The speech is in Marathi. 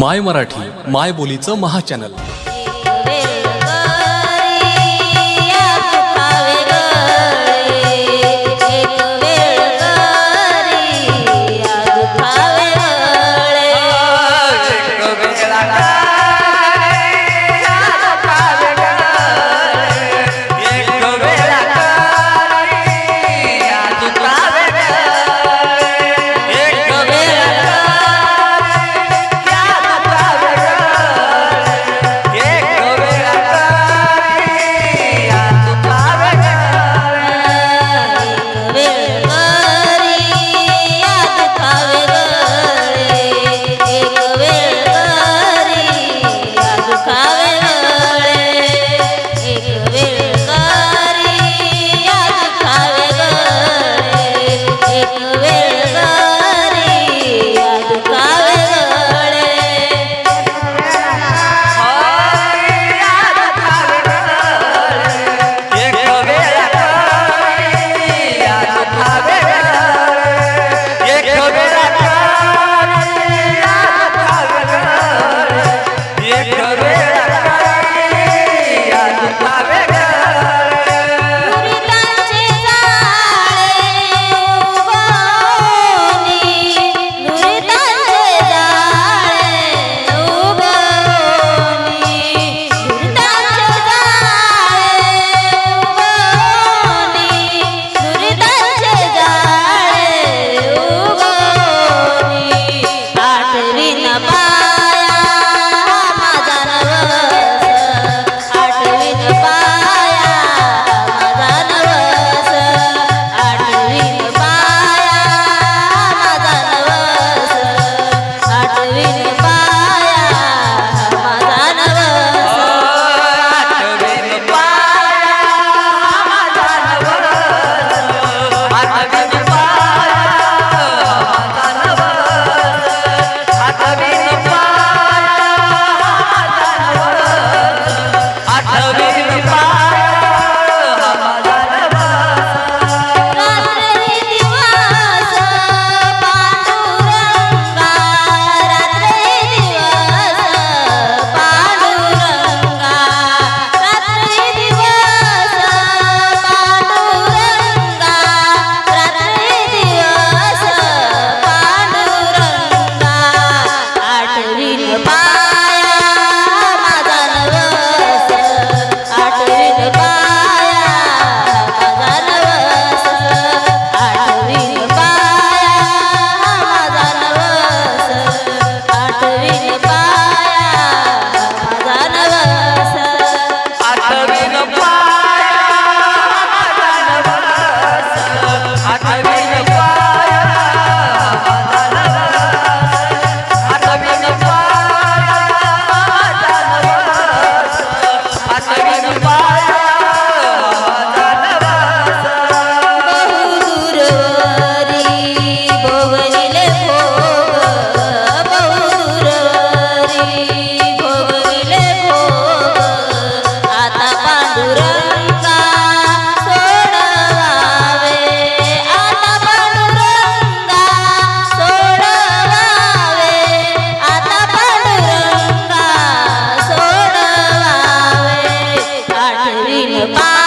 माय मराठी माय बोलीचं papá. 二零零八